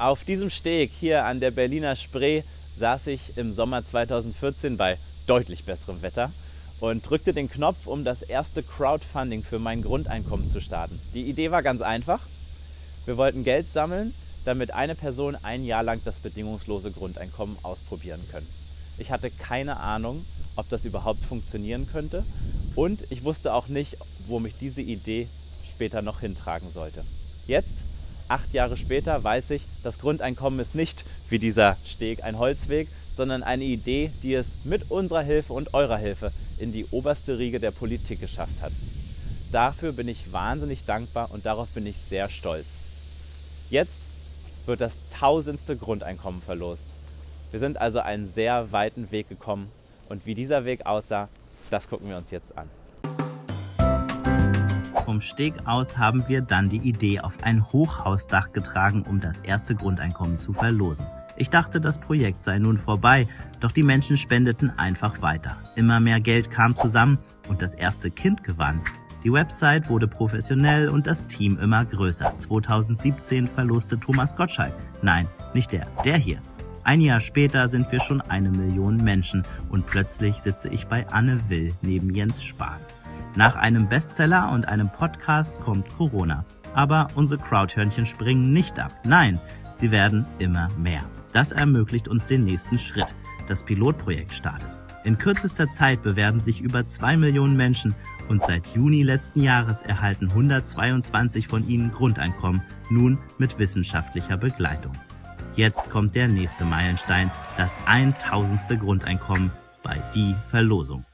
Auf diesem Steg hier an der Berliner Spree saß ich im Sommer 2014 bei deutlich besserem Wetter und drückte den Knopf, um das erste Crowdfunding für mein Grundeinkommen zu starten. Die Idee war ganz einfach. Wir wollten Geld sammeln, damit eine Person ein Jahr lang das bedingungslose Grundeinkommen ausprobieren kann. Ich hatte keine Ahnung, ob das überhaupt funktionieren könnte und ich wusste auch nicht, wo mich diese Idee später noch hintragen sollte. Jetzt, acht Jahre später, weiß ich, das Grundeinkommen ist nicht wie dieser Steg ein Holzweg, sondern eine Idee, die es mit unserer Hilfe und eurer Hilfe in die oberste Riege der Politik geschafft hat. Dafür bin ich wahnsinnig dankbar und darauf bin ich sehr stolz. Jetzt wird das tausendste Grundeinkommen verlost. Wir sind also einen sehr weiten Weg gekommen und wie dieser Weg aussah, das gucken wir uns jetzt an. Vom Steg aus haben wir dann die Idee auf ein Hochhausdach getragen, um das erste Grundeinkommen zu verlosen. Ich dachte, das Projekt sei nun vorbei, doch die Menschen spendeten einfach weiter. Immer mehr Geld kam zusammen und das erste Kind gewann. Die Website wurde professionell und das Team immer größer. 2017 verloste Thomas Gottschalk. Nein, nicht der, der hier. Ein Jahr später sind wir schon eine Million Menschen und plötzlich sitze ich bei Anne Will neben Jens Spahn. Nach einem Bestseller und einem Podcast kommt Corona. Aber unsere Crowdhörnchen springen nicht ab. Nein, sie werden immer mehr. Das ermöglicht uns den nächsten Schritt. Das Pilotprojekt startet. In kürzester Zeit bewerben sich über zwei Millionen Menschen und seit Juni letzten Jahres erhalten 122 von ihnen Grundeinkommen, nun mit wissenschaftlicher Begleitung. Jetzt kommt der nächste Meilenstein, das 1000. Grundeinkommen bei Die Verlosung.